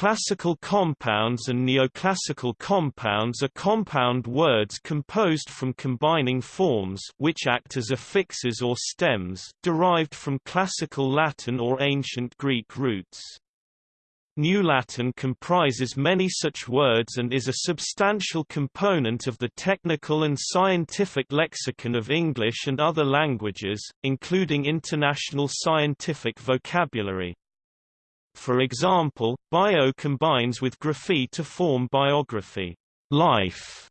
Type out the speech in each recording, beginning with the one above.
Classical compounds and neoclassical compounds are compound words composed from combining forms which act as affixes or stems derived from Classical Latin or Ancient Greek roots. New Latin comprises many such words and is a substantial component of the technical and scientific lexicon of English and other languages, including international scientific vocabulary. For example, bio combines with graphy to form biography, life,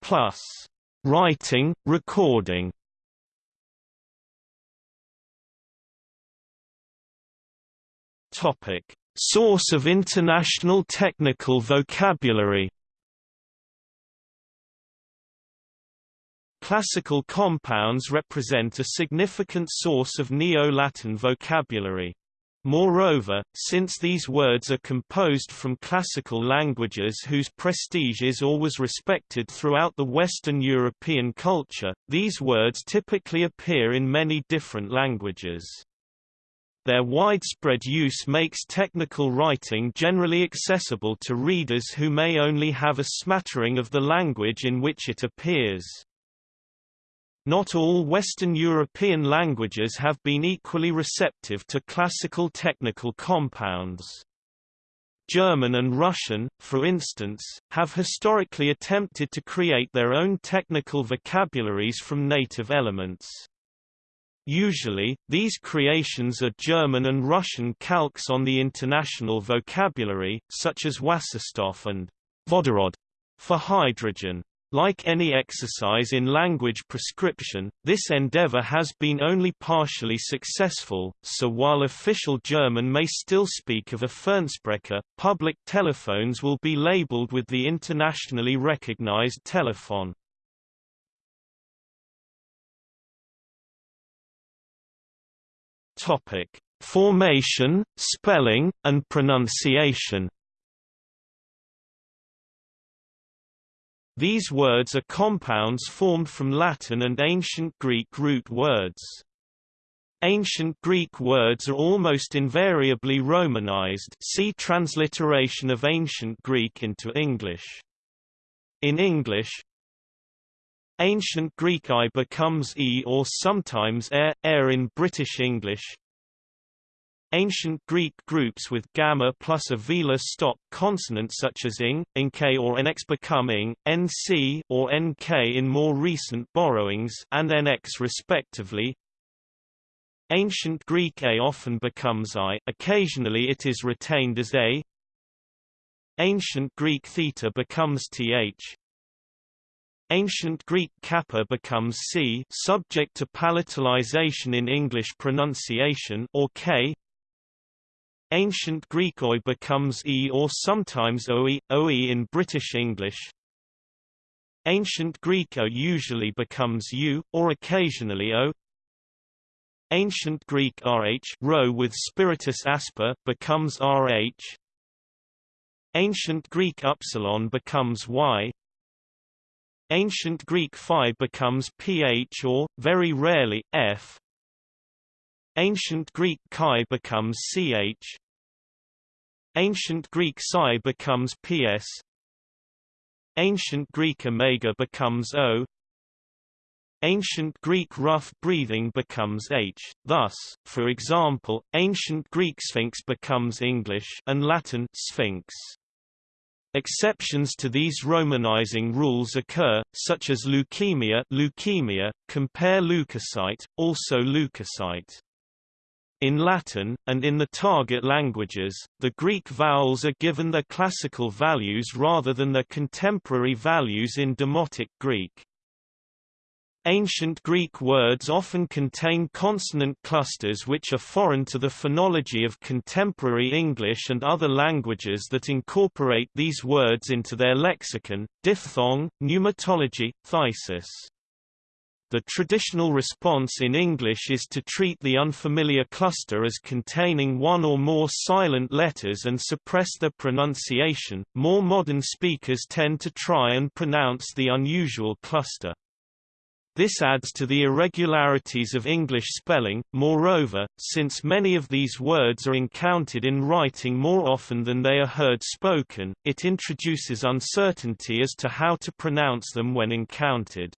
plus writing, recording. Topic: Source of international technical vocabulary. Classical compounds represent a significant source of Neo-Latin vocabulary. Moreover, since these words are composed from classical languages whose prestige is always respected throughout the Western European culture, these words typically appear in many different languages. Their widespread use makes technical writing generally accessible to readers who may only have a smattering of the language in which it appears. Not all Western European languages have been equally receptive to classical technical compounds. German and Russian, for instance, have historically attempted to create their own technical vocabularies from native elements. Usually, these creations are German and Russian calques on the international vocabulary, such as Wasserstoff and Vodorod for hydrogen. Like any exercise in language prescription, this endeavor has been only partially successful, so while official German may still speak of a Fernsprecher, public telephones will be labeled with the internationally recognized telephone. Formation, spelling, and pronunciation These words are compounds formed from Latin and Ancient Greek root words. Ancient Greek words are almost invariably Romanized see transliteration of Ancient Greek into English. In English, Ancient Greek I becomes E or sometimes air, air in British English, Ancient Greek groups with gamma plus a velar stop consonant such as ing, nk or nx become ing, nc or nk in more recent borrowings and nx respectively. Ancient Greek a often becomes i, occasionally it is retained as a. Ancient Greek theta becomes th. Ancient Greek kappa becomes c subject to palatalization in English pronunciation or k. Ancient Greek oi becomes e or sometimes oe, oe in British English. Ancient Greek o usually becomes u, or occasionally o. Ancient Greek rh rho with spiritus asper becomes rh. Ancient Greek upsilon becomes y. Ancient Greek phi becomes ph or, very rarely, f. Ancient Greek chi becomes ch. Ancient Greek psi becomes ps. Ancient Greek omega becomes o. Ancient Greek rough breathing becomes h. Thus, for example, Ancient Greek sphinx becomes English and Latin sphinx. Exceptions to these romanizing rules occur, such as leukemia, leukemia compare leukocyte, also leukocyte. In Latin, and in the target languages, the Greek vowels are given their classical values rather than their contemporary values in Demotic Greek. Ancient Greek words often contain consonant clusters which are foreign to the phonology of contemporary English and other languages that incorporate these words into their lexicon, diphthong, pneumatology, thesis. The traditional response in English is to treat the unfamiliar cluster as containing one or more silent letters and suppress their pronunciation. More modern speakers tend to try and pronounce the unusual cluster. This adds to the irregularities of English spelling. Moreover, since many of these words are encountered in writing more often than they are heard spoken, it introduces uncertainty as to how to pronounce them when encountered.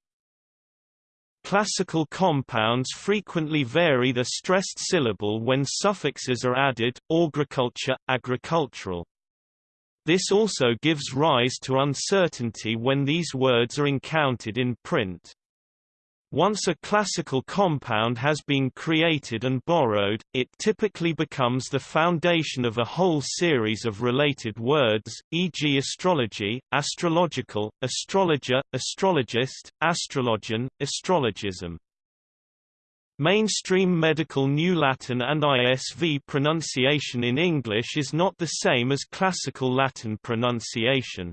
Classical compounds frequently vary the stressed syllable when suffixes are added, agriculture, agricultural. This also gives rise to uncertainty when these words are encountered in print. Once a classical compound has been created and borrowed, it typically becomes the foundation of a whole series of related words, e.g. astrology, astrological, astrologer, astrologist, astrologian, astrologism. Mainstream medical New Latin and ISV pronunciation in English is not the same as classical Latin pronunciation.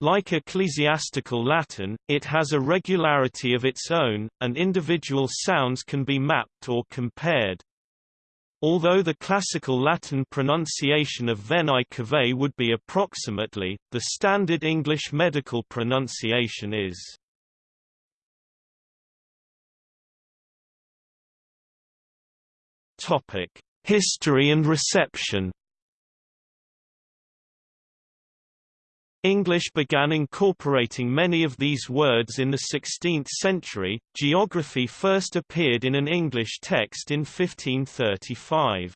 Like ecclesiastical Latin, it has a regularity of its own, and individual sounds can be mapped or compared. Although the classical Latin pronunciation of vena cava would be approximately, the standard English medical pronunciation is. History and reception English began incorporating many of these words in the 16th century. Geography first appeared in an English text in 1535.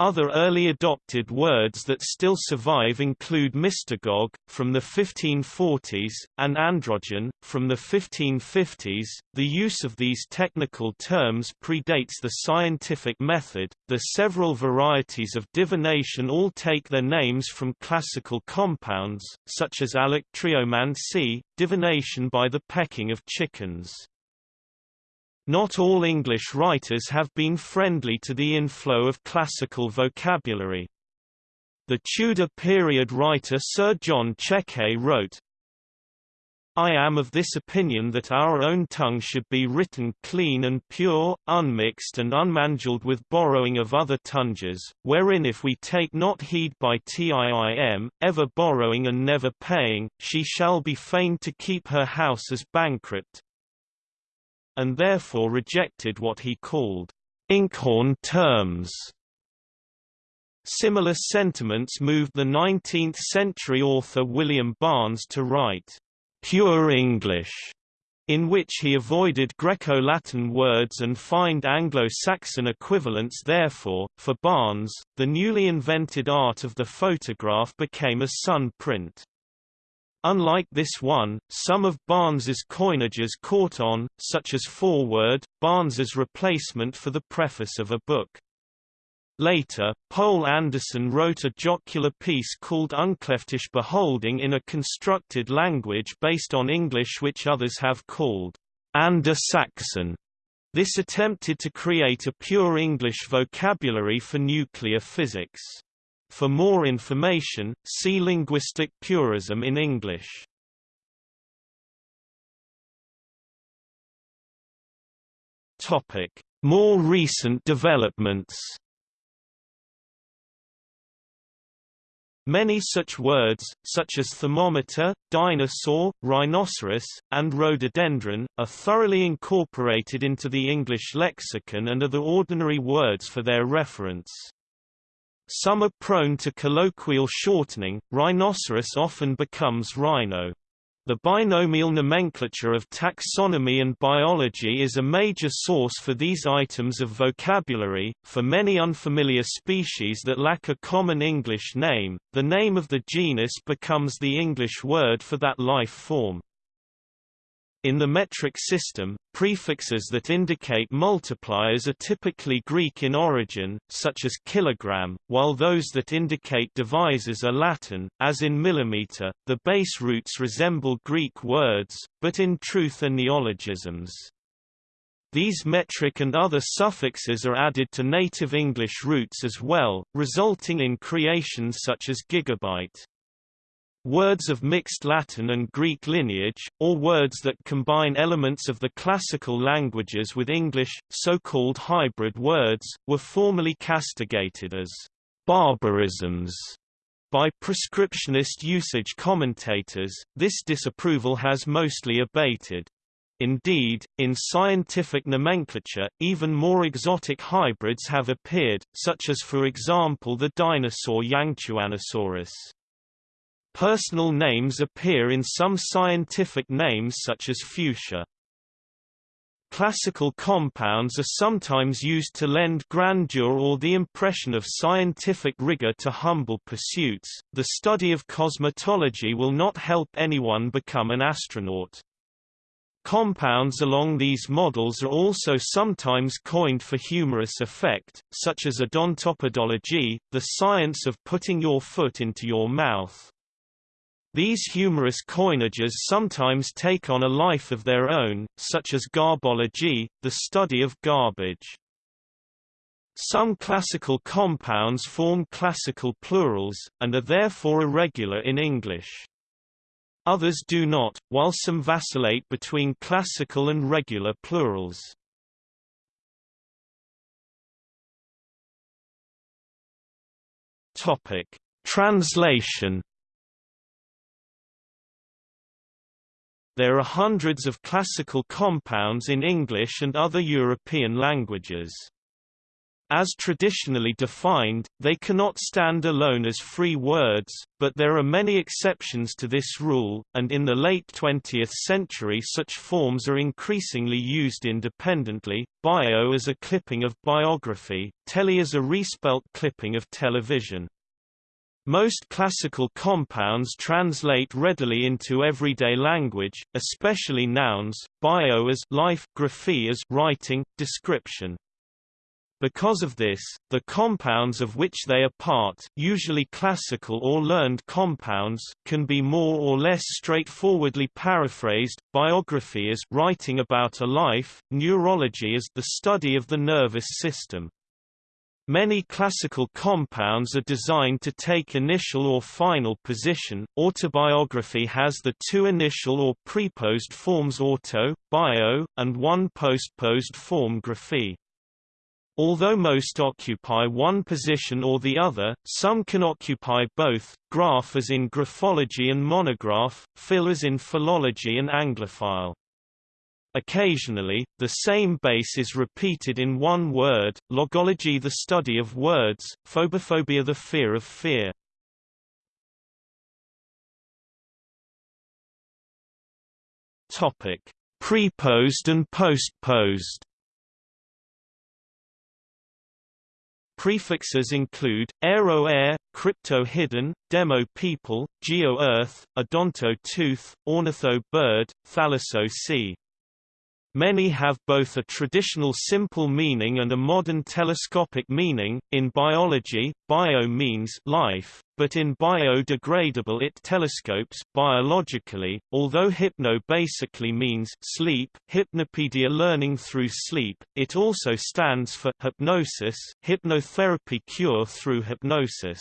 Other early adopted words that still survive include mystagogue, from the 1540s, and androgen, from the 1550s. The use of these technical terms predates the scientific method. The several varieties of divination all take their names from classical compounds, such as alectryomancy, divination by the pecking of chickens. Not all English writers have been friendly to the inflow of classical vocabulary. The Tudor period writer Sir John Cheke wrote, I am of this opinion that our own tongue should be written clean and pure, unmixed and unmangled with borrowing of other tongues, wherein if we take not heed by Tiim, ever borrowing and never paying, she shall be fain to keep her house as bankrupt, and therefore rejected what he called inkhorn terms. Similar sentiments moved the 19th-century author William Barnes to write pure English, in which he avoided Greco-Latin words and find Anglo-Saxon equivalents therefore, for Barnes, the newly invented art of the photograph became a sun print. Unlike this one, some of Barnes's coinages caught on, such as foreword, Barnes's replacement for the preface of a book. Later, Poul Anderson wrote a jocular piece called Uncleftish Beholding in a constructed language based on English which others have called Anders-Saxon. This attempted to create a pure English vocabulary for nuclear physics. For more information, see Linguistic purism in English. Topic: More recent developments. Many such words, such as thermometer, dinosaur, rhinoceros, and rhododendron, are thoroughly incorporated into the English lexicon and are the ordinary words for their reference. Some are prone to colloquial shortening, rhinoceros often becomes rhino. The binomial nomenclature of taxonomy and biology is a major source for these items of vocabulary. For many unfamiliar species that lack a common English name, the name of the genus becomes the English word for that life form. In the metric system, prefixes that indicate multipliers are typically Greek in origin, such as kilogram, while those that indicate divisors are Latin, as in millimeter. The base roots resemble Greek words, but in truth are neologisms. These metric and other suffixes are added to native English roots as well, resulting in creations such as gigabyte. Words of mixed Latin and Greek lineage, or words that combine elements of the classical languages with English, so-called hybrid words, were formerly castigated as barbarisms by prescriptionist usage commentators. This disapproval has mostly abated. Indeed, in scientific nomenclature, even more exotic hybrids have appeared, such as for example the dinosaur Yangchuanosaurus. Personal names appear in some scientific names such as fuchsia. Classical compounds are sometimes used to lend grandeur or the impression of scientific rigor to humble pursuits. The study of cosmetology will not help anyone become an astronaut. Compounds along these models are also sometimes coined for humorous effect, such as odontopodology, the science of putting your foot into your mouth. These humorous coinages sometimes take on a life of their own, such as garbology, the study of garbage. Some classical compounds form classical plurals, and are therefore irregular in English. Others do not, while some vacillate between classical and regular plurals. Translation There are hundreds of classical compounds in English and other European languages. As traditionally defined, they cannot stand alone as free words, but there are many exceptions to this rule, and in the late 20th century such forms are increasingly used independently, bio as a clipping of biography, tele as a respelt clipping of television. Most classical compounds translate readily into everyday language, especially nouns, bio as life, graphy as writing, description. Because of this, the compounds of which they are part usually classical or learned compounds can be more or less straightforwardly paraphrased, biography as writing about a life, neurology as the study of the nervous system. Many classical compounds are designed to take initial or final position. Autobiography has the two initial or preposed forms auto, bio, and one postposed form graphy. Although most occupy one position or the other, some can occupy both, graph as in graphology and monograph, phil as in philology and anglophile. Occasionally, the same base is repeated in one word, logology the study of words, phobophobia the fear of fear. Topic: Preposed and postposed. Prefixes include, aero air, crypto hidden, demo people, geo earth, odonto tooth, ornitho bird, thalasso sea. Many have both a traditional simple meaning and a modern telescopic meaning. In biology, bio means life, but in biodegradable it telescopes biologically, although hypno basically means sleep, hypnopedia learning through sleep, it also stands for hypnosis, hypnotherapy cure through hypnosis.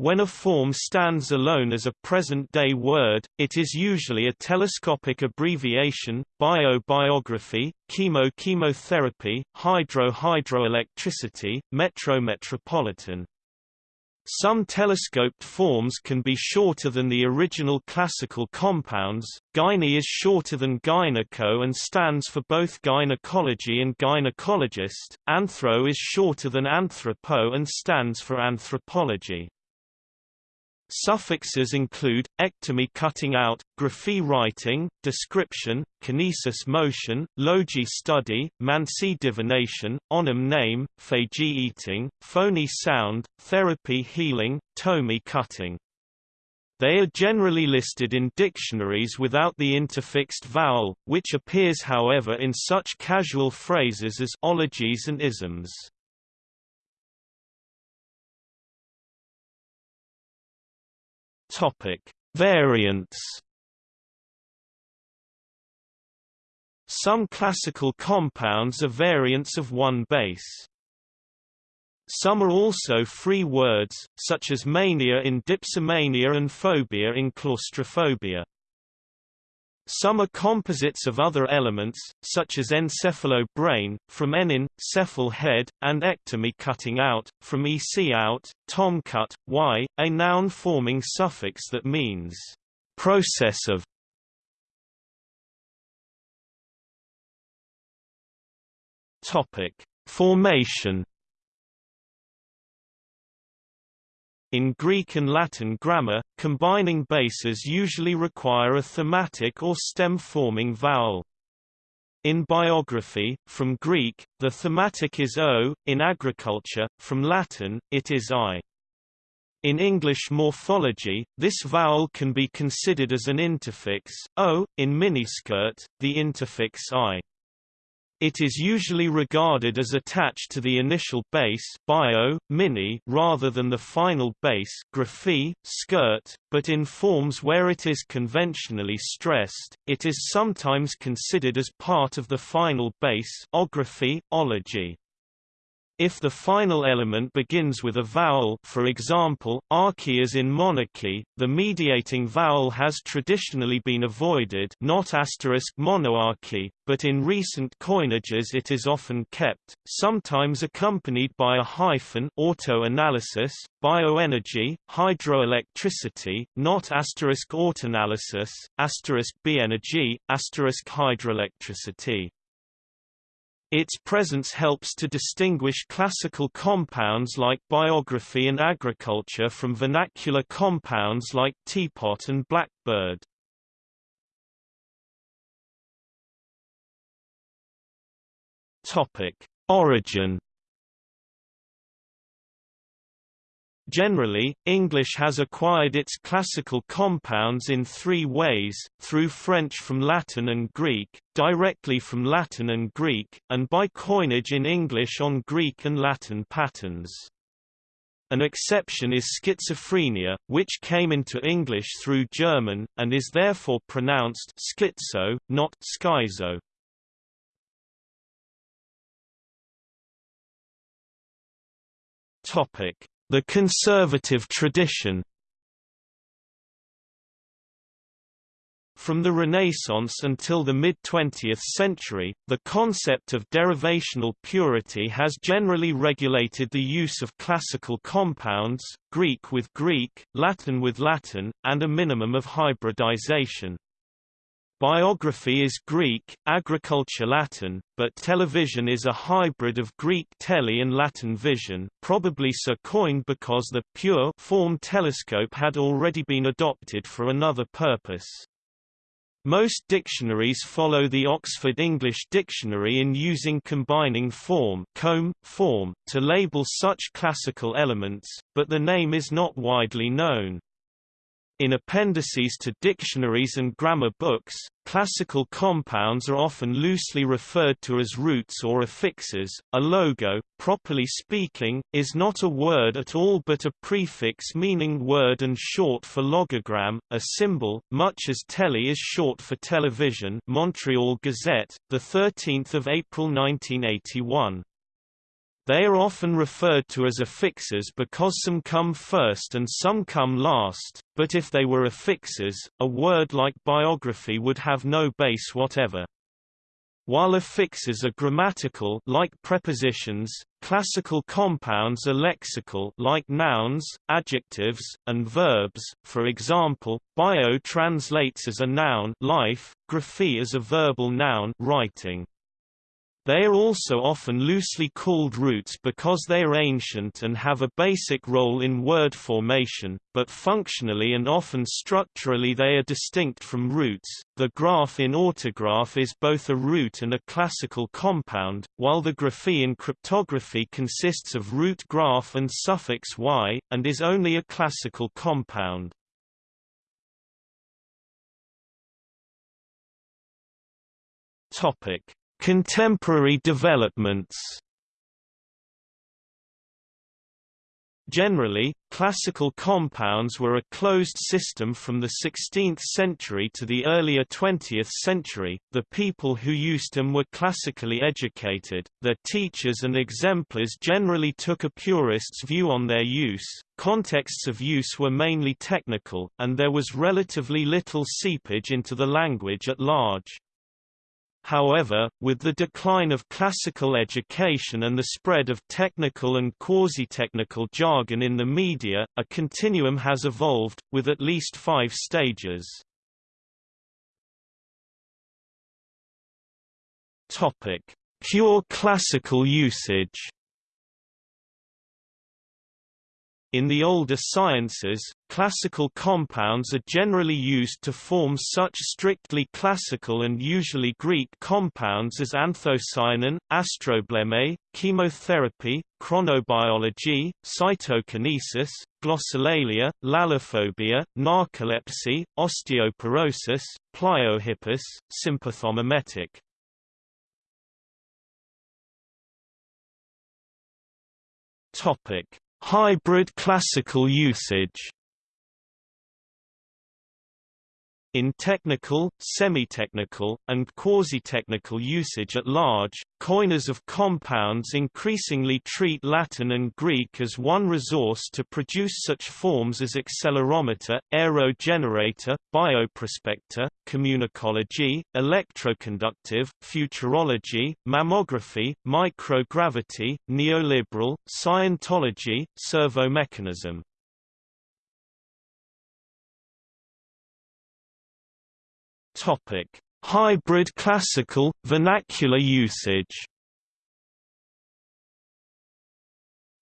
When a form stands alone as a present-day word, it is usually a telescopic abbreviation, bio-biography, chemo-chemotherapy, hydro-hydroelectricity, metro-metropolitan. Some telescoped forms can be shorter than the original classical compounds. Gyne is shorter than gyneco and stands for both gynecology and gynecologist. Anthro is shorter than anthropo and stands for anthropology. Suffixes include, ectomy cutting out, graphy writing, description, kinesis motion, logy study, mancy divination, onym name, phagy eating, phony sound, therapy healing, tomy cutting. They are generally listed in dictionaries without the interfixed vowel, which appears however in such casual phrases as ologies and isms. Topic: Variants. Some classical compounds are variants of one base. Some are also free words, such as mania in dipsomania and phobia in claustrophobia. Some are composites of other elements, such as encephalo-brain, from enin, cephal head, and ectomy cutting out, from ec out, tomcut, y, a noun forming suffix that means process of. Topic: Formation In Greek and Latin grammar, combining bases usually require a thematic or stem-forming vowel. In biography, from Greek, the thematic is o, in agriculture, from Latin, it is i. In English morphology, this vowel can be considered as an interfix, o, in miniskirt, the interfix i. It is usually regarded as attached to the initial base bio, mini rather than the final base graphy, skirt, but in forms where it is conventionally stressed, it is sometimes considered as part of the final base ography, ology. If the final element begins with a vowel for example, archy as in monarchy, the mediating vowel has traditionally been avoided not asterisk monoarchy, but in recent coinages it is often kept, sometimes accompanied by a hyphen auto-analysis, bioenergy, hydroelectricity, not asterisk autoanalysis, asterisk b-energy, asterisk hydroelectricity. Its presence helps to distinguish classical compounds like biography and agriculture from vernacular compounds like teapot and blackbird. Topic: Origin Generally, English has acquired its classical compounds in three ways, through French from Latin and Greek, directly from Latin and Greek, and by coinage in English on Greek and Latin patterns. An exception is schizophrenia, which came into English through German, and is therefore pronounced schizo, not schizo. Topic the conservative tradition From the Renaissance until the mid-20th century, the concept of derivational purity has generally regulated the use of classical compounds, Greek with Greek, Latin with Latin, and a minimum of hybridization. Biography is Greek, agriculture Latin, but television is a hybrid of Greek tele and Latin vision, probably so coined because the pure form telescope had already been adopted for another purpose. Most dictionaries follow the Oxford English Dictionary in using combining form, comb, form to label such classical elements, but the name is not widely known. In appendices to dictionaries and grammar books, classical compounds are often loosely referred to as roots or affixes. A logo, properly speaking, is not a word at all but a prefix meaning word and short for logogram, a symbol, much as tele is short for television. Montreal Gazette, the 13th of April 1981. They are often referred to as affixes because some come first and some come last, but if they were affixes, a word like biography would have no base whatever. While affixes are grammatical like prepositions, classical compounds are lexical like nouns, adjectives, and verbs. For example, bio translates as a noun life, graphy as a verbal noun writing. They are also often loosely called roots because they are ancient and have a basic role in word formation, but functionally and often structurally they are distinct from roots. The graph in autograph is both a root and a classical compound, while the graphy in cryptography consists of root graph and suffix y, and is only a classical compound. Topic Contemporary developments Generally, classical compounds were a closed system from the 16th century to the earlier 20th century. The people who used them were classically educated, their teachers and exemplars generally took a purist's view on their use, contexts of use were mainly technical, and there was relatively little seepage into the language at large. However, with the decline of classical education and the spread of technical and quasi-technical jargon in the media, a continuum has evolved, with at least five stages. Pure classical usage In the older sciences, classical compounds are generally used to form such strictly classical and usually Greek compounds as anthocyanin, astrobleme, chemotherapy, chronobiology, cytokinesis, glossolalia, lalophobia, narcolepsy, osteoporosis, pliohippus, sympathomimetic. Topic Hybrid classical usage In technical, semi-technical, and quasi-technical usage at large, coiners of compounds increasingly treat Latin and Greek as one resource to produce such forms as accelerometer, aerogenerator, bioprospector, communicology, electroconductive, futurology, mammography, microgravity, neoliberal, Scientology, servomechanism. Topic: Hybrid classical vernacular usage.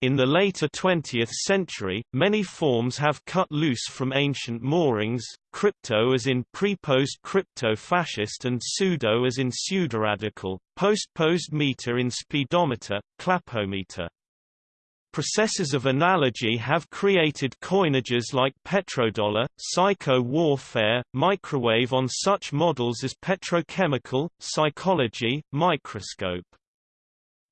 In the later 20th century, many forms have cut loose from ancient moorings, crypto as in pre-post crypto-fascist and pseudo as in pseudoradical, post-post meter in speedometer, clapometer. Processes of analogy have created coinages like petrodollar, psycho-warfare, microwave on such models as petrochemical, psychology, microscope.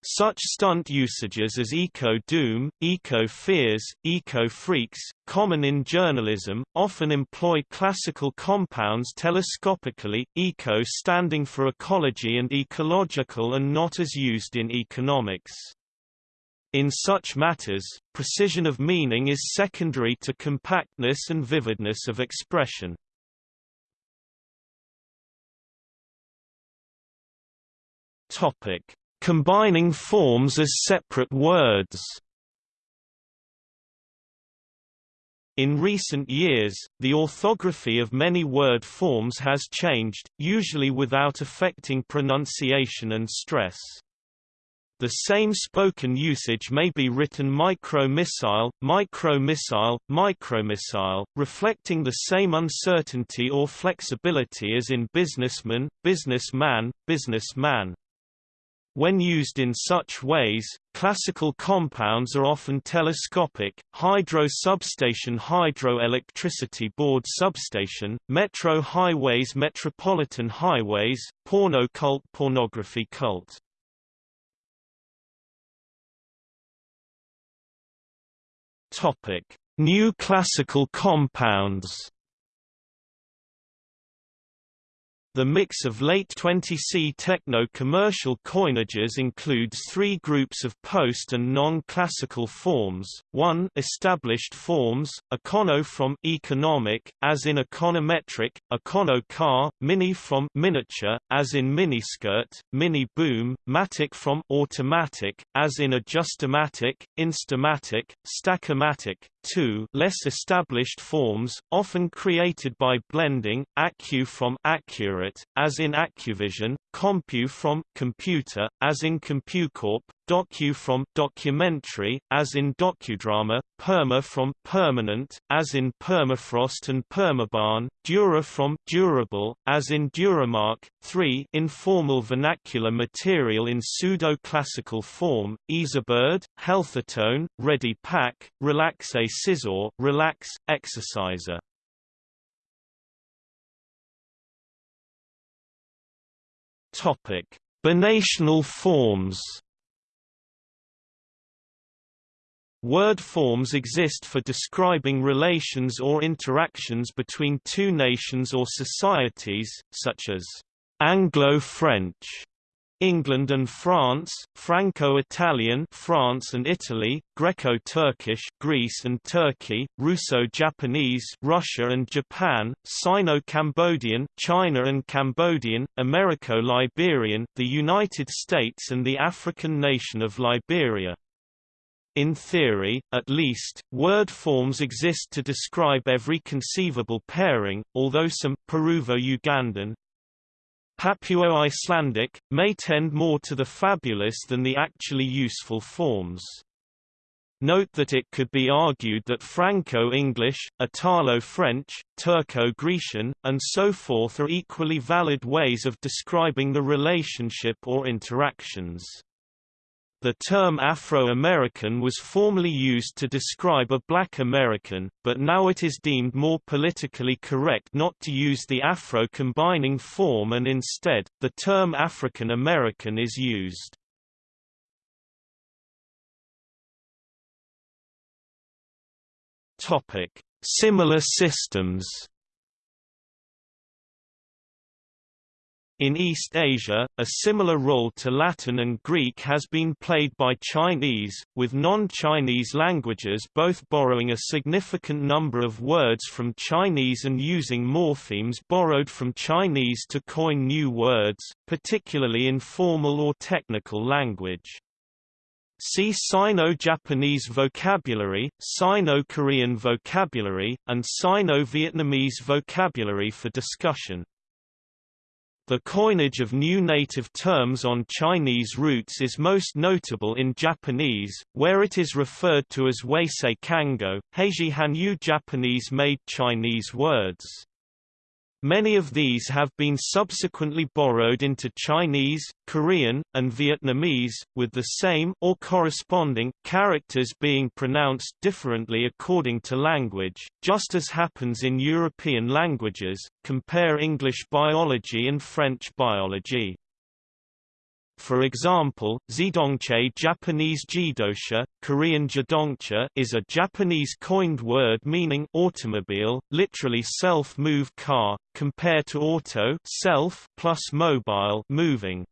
Such stunt usages as eco-doom, eco-fears, eco-freaks, common in journalism, often employ classical compounds telescopically, eco standing for ecology and ecological and not as used in economics. In such matters, precision of meaning is secondary to compactness and vividness of expression. Topic: Combining forms as separate words. In recent years, the orthography of many word forms has changed, usually without affecting pronunciation and stress. The same spoken usage may be written micro-missile, micro-missile, micro-missile, reflecting the same uncertainty or flexibility as in businessman, businessman, businessman. When used in such ways, classical compounds are often telescopic, hydro substation hydroelectricity board substation, metro highways metropolitan highways, porno cult pornography cult. Topic: New classical compounds. The mix of late 20c techno-commercial coinages includes three groups of post- and non-classical forms. 1 established forms, econo from economic, as in econometric, econo car, mini from miniature, as in miniskirt, mini boom, matic from automatic, as in adjustomatic, instamatic, stackomatic. 2 less established forms, often created by blending, acu from accurate as in Accuvision, Compu from computer, as in CompuCorp, Docu from documentary, as in docudrama, Perma from permanent, as in permafrost and permaban, Dura from durable, as in Duramark. 3 informal vernacular material in pseudo-classical form, Easybird, Healthatone, Ready Pack, Relaxe Scissor, Relax, Exerciser. Topic: Binational forms. Word forms exist for describing relations or interactions between two nations or societies, such as Anglo-French England and France, Franco-Italian France and Italy, Greco-Turkish Greece and Turkey, Russo-Japanese Russia and Japan, Sino-Cambodian China and Cambodian, Americo-Liberian the United States and the African nation of Liberia. In theory, at least, word forms exist to describe every conceivable pairing, although some Peruvo-Ugandan, Papua-Icelandic, may tend more to the fabulous than the actually useful forms. Note that it could be argued that Franco-English, Italo-French, Turco-Grecian, and so forth are equally valid ways of describing the relationship or interactions. The term Afro-American was formerly used to describe a black American, but now it is deemed more politically correct not to use the Afro combining form and instead, the term African American is used. Similar systems. In East Asia, a similar role to Latin and Greek has been played by Chinese, with non-Chinese languages both borrowing a significant number of words from Chinese and using morphemes borrowed from Chinese to coin new words, particularly in formal or technical language. See Sino-Japanese vocabulary, Sino-Korean vocabulary, and Sino-Vietnamese vocabulary for discussion. The coinage of new native terms on Chinese roots is most notable in Japanese, where it is referred to as Wasei Kango, Heiji Hanyu Japanese-made Chinese words. Many of these have been subsequently borrowed into Chinese, Korean, and Vietnamese, with the same or corresponding characters being pronounced differently according to language, just as happens in European languages. Compare English biology and French biology. For example, zidongche Japanese jidosha, Korean jadongcha is a Japanese coined word meaning automobile, literally self-move car, compared to auto self plus mobile moving.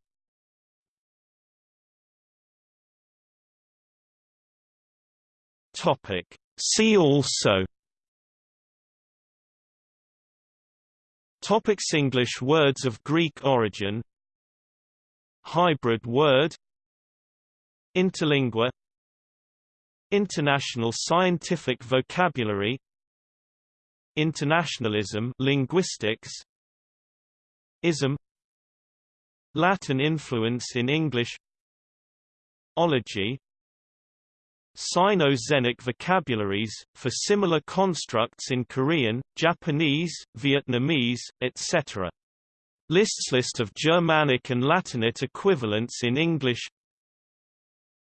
Topic. See also Topics English words of Greek origin Hybrid word Interlingua International scientific vocabulary Internationalism linguistics Ism Latin influence in English Ology Sino-Xenic vocabularies, for similar constructs in Korean, Japanese, Vietnamese, etc. Lists List of Germanic and Latinate equivalents in English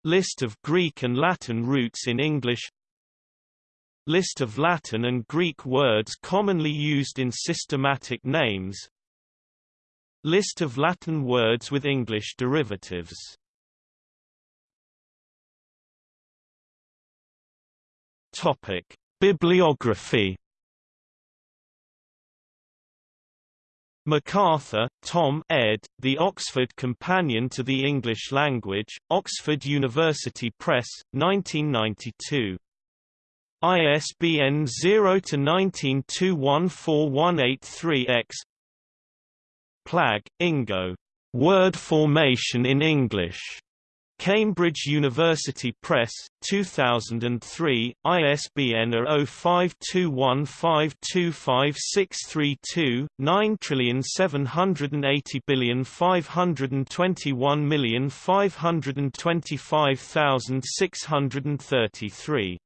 List of Greek and Latin roots in English List of Latin and Greek words commonly used in systematic names List of Latin words with English derivatives. Topic: Bibliography McArthur, Tom ed., The Oxford Companion to the English Language, Oxford University Press, 1992. ISBN 0-19214183-X Plag, Ingo. Word Formation in English. Cambridge University Press, 2003, ISBN 0521525632, 9780521525633.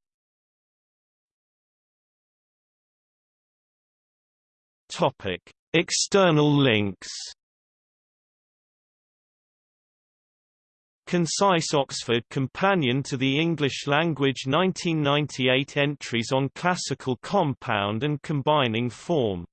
Topic: External links Concise Oxford Companion to the English Language 1998 entries on classical compound and combining form